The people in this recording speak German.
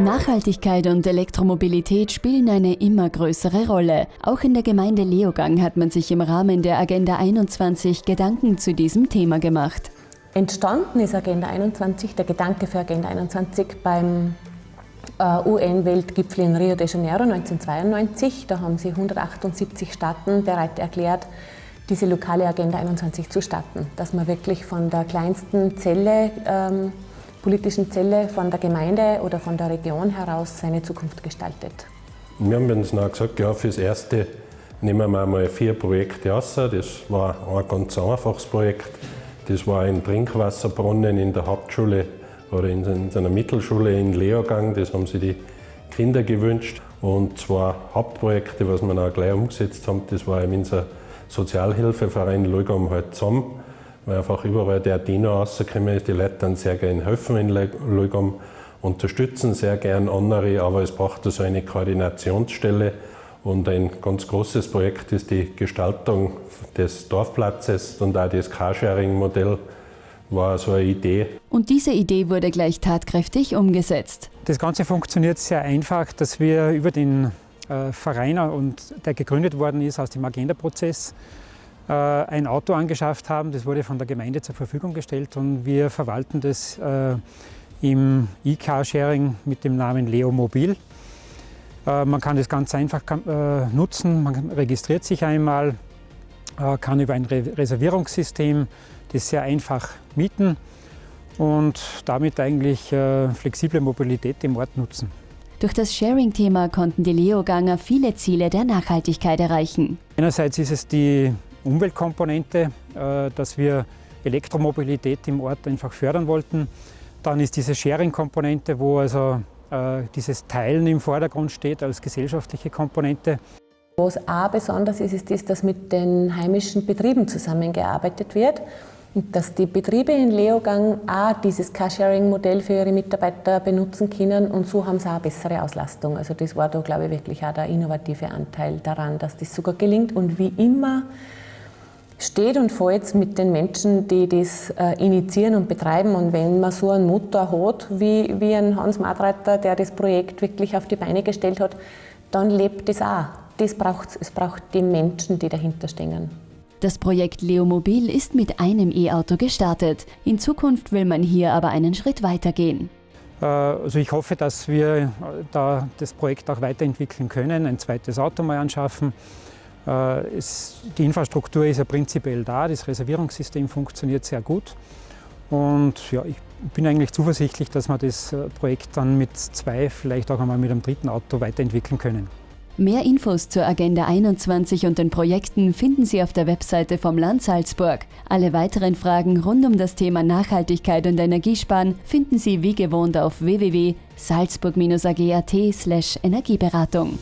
Nachhaltigkeit und Elektromobilität spielen eine immer größere Rolle. Auch in der Gemeinde Leogang hat man sich im Rahmen der Agenda 21 Gedanken zu diesem Thema gemacht. Entstanden ist Agenda 21, der Gedanke für Agenda 21 beim äh, UN-Weltgipfel in Rio de Janeiro 1992. Da haben sie 178 Staaten bereit erklärt, diese lokale Agenda 21 zu starten. Dass man wirklich von der kleinsten Zelle ähm, politischen Zelle von der Gemeinde oder von der Region heraus seine Zukunft gestaltet. Wir haben uns dann gesagt, ja, fürs Erste nehmen wir mal vier Projekte aus. Das war ein ganz einfaches Projekt. Das war ein Trinkwasserbrunnen in der Hauptschule oder in einer Mittelschule in Leogang. Das haben sich die Kinder gewünscht. Und zwei Hauptprojekte, was wir auch gleich umgesetzt haben, das war unser Sozialhilfeverein Leugam halt zusammen weil einfach überall der Dino rausgekommen ist. Die Leute dann sehr gerne helfen in Lugum, unterstützen sehr gerne andere, aber es braucht so also eine Koordinationsstelle. Und ein ganz großes Projekt ist die Gestaltung des Dorfplatzes und auch das Carsharing-Modell war so eine Idee. Und diese Idee wurde gleich tatkräftig umgesetzt. Das Ganze funktioniert sehr einfach, dass wir über den äh, Verein, und der gegründet worden ist aus dem Agenda-Prozess, ein Auto angeschafft haben. Das wurde von der Gemeinde zur Verfügung gestellt und wir verwalten das äh, im E-Car-Sharing mit dem Namen Leo Mobil. Äh, man kann das ganz einfach nutzen, man registriert sich einmal, kann über ein Reservierungssystem das sehr einfach mieten und damit eigentlich flexible Mobilität im Ort nutzen. Durch das Sharing-Thema konnten die Leoganger viele Ziele der Nachhaltigkeit erreichen. Einerseits ist es die Umweltkomponente, äh, dass wir Elektromobilität im Ort einfach fördern wollten. Dann ist diese Sharing-Komponente, wo also äh, dieses Teilen im Vordergrund steht als gesellschaftliche Komponente. Was auch besonders ist, ist das, dass mit den heimischen Betrieben zusammengearbeitet wird und dass die Betriebe in Leogang auch dieses Carsharing-Modell für ihre Mitarbeiter benutzen können und so haben sie auch eine bessere Auslastung. Also das war da, glaube ich, wirklich auch der innovative Anteil daran, dass das sogar gelingt und wie immer steht und fällt mit den Menschen, die das äh, initiieren und betreiben. Und wenn man so einen Motor hat, wie, wie ein Hans Madreiter, der das Projekt wirklich auf die Beine gestellt hat, dann lebt das auch. Das braucht es. braucht die Menschen, die dahinter stehen. Das Projekt Leomobil ist mit einem E-Auto gestartet. In Zukunft will man hier aber einen Schritt weitergehen. Äh, also ich hoffe, dass wir da das Projekt auch weiterentwickeln können, ein zweites Auto mal anschaffen äh, es, die Infrastruktur ist ja prinzipiell da, das Reservierungssystem funktioniert sehr gut. Und ja, ich bin eigentlich zuversichtlich, dass wir das äh, Projekt dann mit zwei, vielleicht auch einmal mit einem dritten Auto weiterentwickeln können. Mehr Infos zur Agenda 21 und den Projekten finden Sie auf der Webseite vom Land Salzburg. Alle weiteren Fragen rund um das Thema Nachhaltigkeit und Energiesparen finden Sie wie gewohnt auf www.salzburg-ag.at/energieberatung.